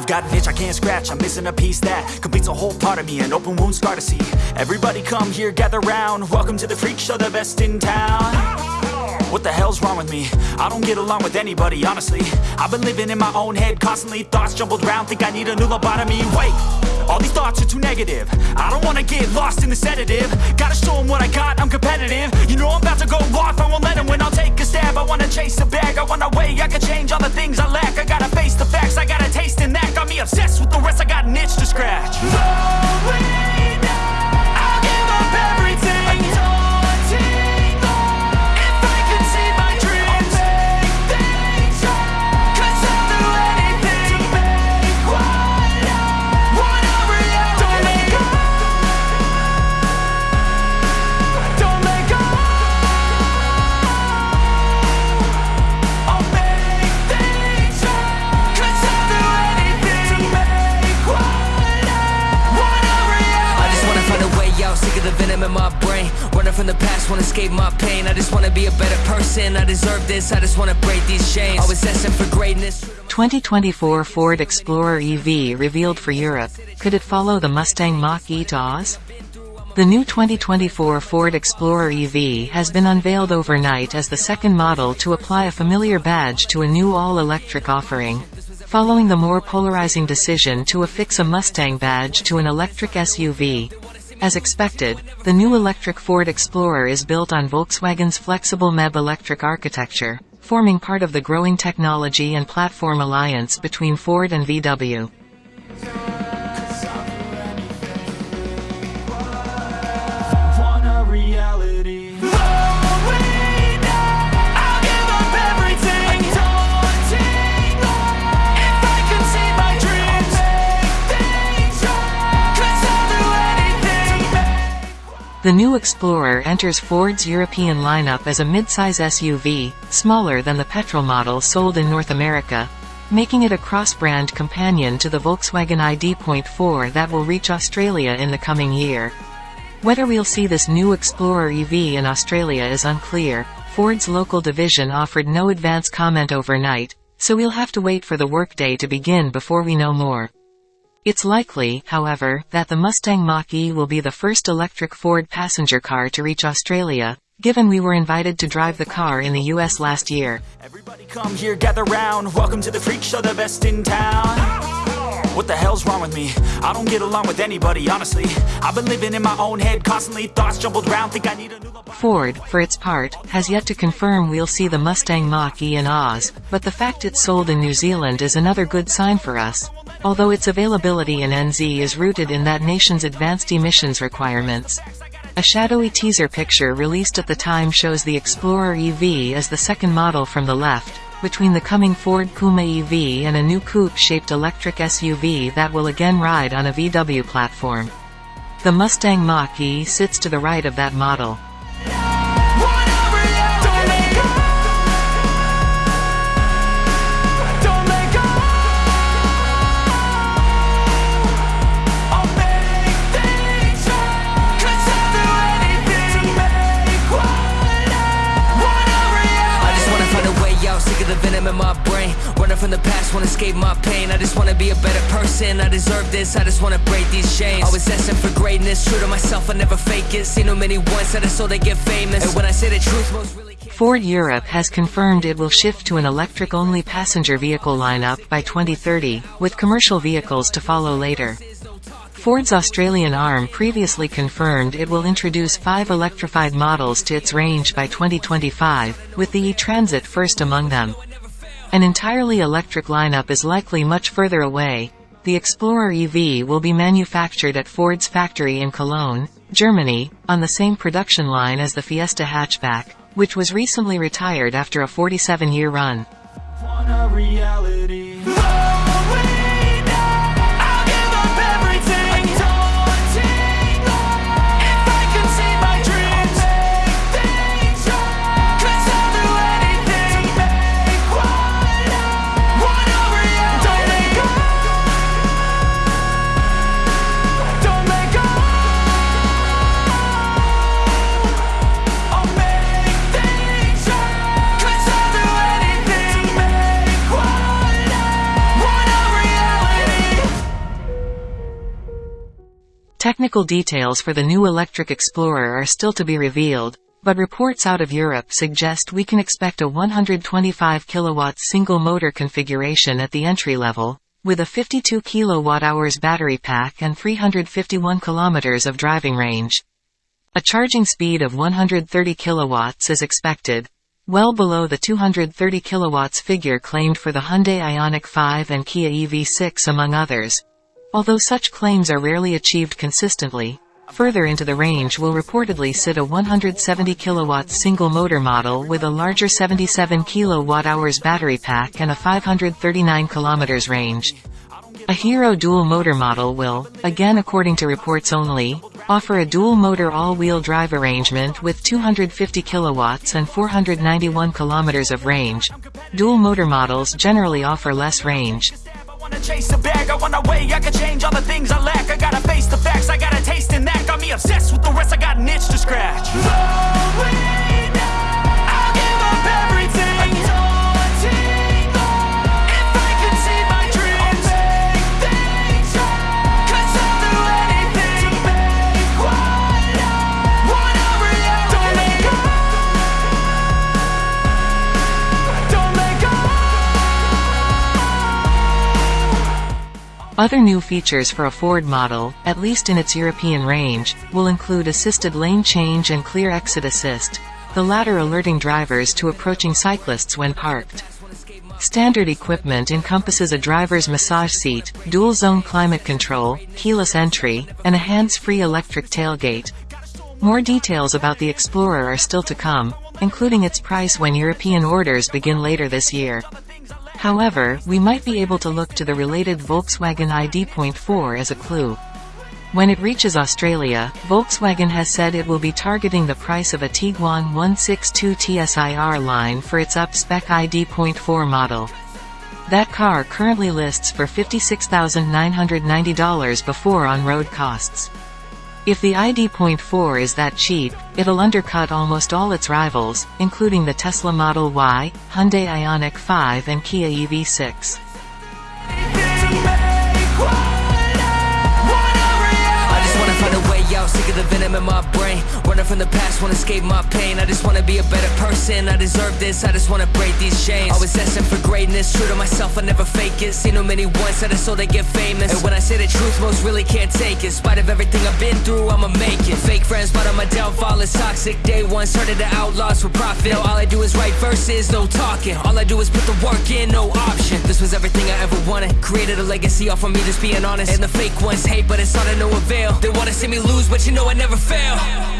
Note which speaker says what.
Speaker 1: I've got an itch I can't scratch, I'm missing a piece that completes a whole part of me, an open wound scar to see. Everybody come here, gather round, welcome to the freak show, the best in town. What the hell's wrong with me? I don't get along with anybody, honestly. I've been living in my own head constantly Thoughts jumbled round, think I need a new lobotomy. Wait, all these thoughts are too negative. I don't wanna get lost in the sedative. Gotta show them what I got, I'm competitive. You know I'm about to go off, I won't let them win. I'll take a stab, I wanna chase a bag. I wanna way I can change
Speaker 2: brain Running from the past, wanna escape my pain I just wanna be a better person, I deserve this I just wanna break these chains Always asking for greatness
Speaker 3: 2024 Ford Explorer EV revealed for Europe. Could it follow the Mustang Mach-E The new 2024 Ford Explorer EV has been unveiled overnight as the second model to apply a familiar badge to a new all-electric offering. Following the more polarizing decision to affix a Mustang badge to an electric SUV. As expected, the new electric Ford Explorer is built on Volkswagen's flexible MEB electric architecture, forming part of the growing technology and platform alliance between Ford and VW. The new Explorer enters Ford's European lineup as a midsize SUV, smaller than the petrol model sold in North America, making it a cross-brand companion to the Volkswagen ID.4 that will reach Australia in the coming year. Whether we'll see this new Explorer EV in Australia is unclear. Ford's local division offered no advance comment overnight, so we'll have to wait for the workday to begin before we know more. It's likely, however, that the Mustang Mach-E will be the first electric Ford passenger car to reach Australia, given we were invited to drive the car in the US last year.
Speaker 1: Everybody come here, gather round. Welcome to the freak show, the best in town. What the hell's wrong with me? I don't get along with anybody, honestly. I've been living in my own head constantly. Thoughts jumbled round, think I need a new.
Speaker 3: Ford, for its part, has yet to confirm we'll see the Mustang Mach-E in Oz, but the fact it's sold in New Zealand is another good sign for us. Although its availability in NZ is rooted in that nation's advanced emissions requirements. A shadowy teaser picture released at the time shows the Explorer EV as the second model from the left, between the coming Ford Puma EV and a new coupe-shaped electric SUV that will again ride on a VW platform. The Mustang Mach-E sits to the right of that model.
Speaker 2: From the past, wanna escape my pain. I just wanna be a better person, I deserve this. I just wanna break these chains. Always asking for greatness, true to myself, I never fake it. Seen too many once I so they get famous. And when I say the truth, most really
Speaker 3: Ford Europe has confirmed it will shift to an electric-only passenger vehicle lineup by 2030, with commercial vehicles to follow later. Ford's Australian arm previously confirmed it will introduce five electrified models to its range by 2025, with the e-Transit first among them. An entirely electric lineup is likely much further away. The Explorer EV will be manufactured at Ford's factory in Cologne, Germany, on the same production line as the Fiesta hatchback, which was recently retired after a 47-year run. Technical details for the new electric Explorer are still to be revealed, but reports out of Europe suggest we can expect a 125 kW single motor configuration at the entry level, with a 52 kWh battery pack and 351 km of driving range. A charging speed of 130 kW is expected, well below the 230 kW figure claimed for the Hyundai Ioniq 5 and Kia EV6 among others. Although such claims are rarely achieved consistently, Further into the range will reportedly sit a 170 kW single motor model with a larger 77 kWh battery pack and a 539 km range. A Hero dual motor model will, again according to reports only, offer a dual motor all-wheel drive arrangement with 250 kilowatts and 491 kilometers of range. Dual motor models generally offer less range
Speaker 1: wanna chase a bag, I wanna weigh, I can change all the things I lack. I gotta face the facts, I got a taste in that Got me obsessed with the rest, I got an itch to scratch. No
Speaker 3: Other new features for a Ford model, at least in its European range, will include assisted lane change and clear exit assist, the latter alerting drivers to approaching cyclists when parked. Standard equipment encompasses a driver's massage seat, dual-zone climate control, keyless entry, and a hands-free electric tailgate. More details about the Explorer are still to come, including its price when European orders begin later this year. However, we might be able to look to the related Volkswagen ID.4 as a clue. When it reaches Australia, Volkswagen has said it will be targeting the price of a Tiguan 162 TSI R-Line for its up-spec ID.4 model. That car currently lists for $56,990 before on-road costs. If the ID.4 is that cheap, it'll undercut almost all its rivals, including the Tesla Model Y, Hyundai Ioniq 5 and Kia EV6.
Speaker 2: sick of the venom in my brain. Running from the past, wanna escape my pain. I just wanna be a better person, I deserve this I just wanna break these chains. Always asking for greatness, true to myself, I never fake it. Seen too many once that I so they get famous. And when I say the truth, most really can't take it. In spite of everything I've been through, I'ma make it. Fake friends, but on my downfall is toxic. Day one, started the outlaws for profit. Now all I do is write verses, no talking. All I do is put the work in, no option. This was everything I ever wanted. Created a legacy off of me, just being honest. And the fake ones hate, but it's all to no avail. They wanna see me lose, but you know I never fail